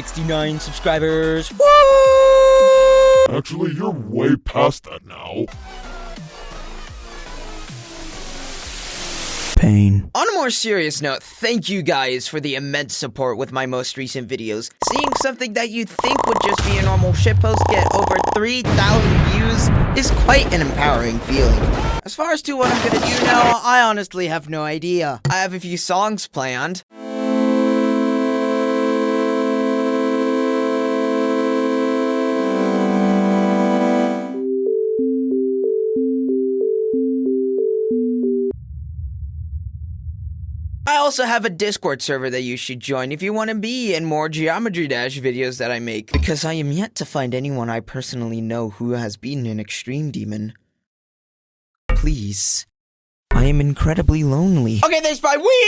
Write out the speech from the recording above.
69 subscribers. Woo! Actually, you're way past that now. Pain. On a more serious note, thank you guys for the immense support with my most recent videos. Seeing something that you'd think would just be a normal shitpost get over 3,000 views is quite an empowering feeling. As far as to what I'm gonna do now, I honestly have no idea. I have a few songs planned. I also have a Discord server that you should join if you want to be in more Geometry Dash videos that I make, because I am yet to find anyone I personally know who has beaten an extreme demon. Please. I am incredibly lonely. Okay, thanks, bye. Wee!